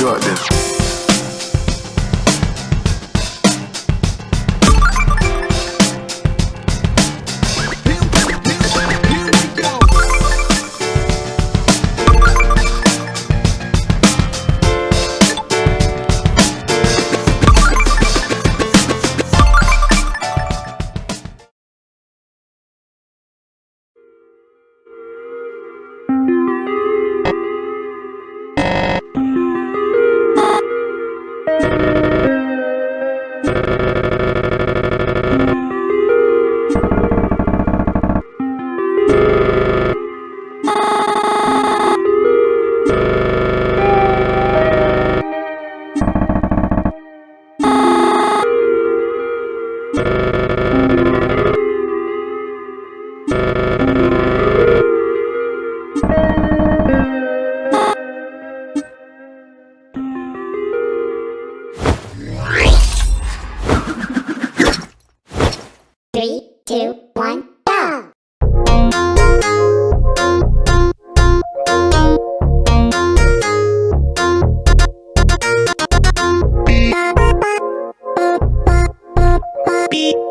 Drop beep.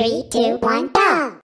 Three, two, one, go!